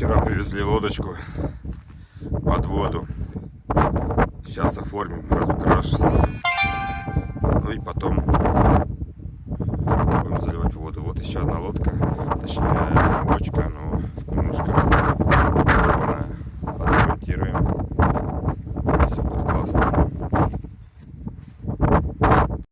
Вчера привезли лодочку под воду. Сейчас оформим разукраш. Ну и потом будем заливать воду. Вот еще одна лодка, точнее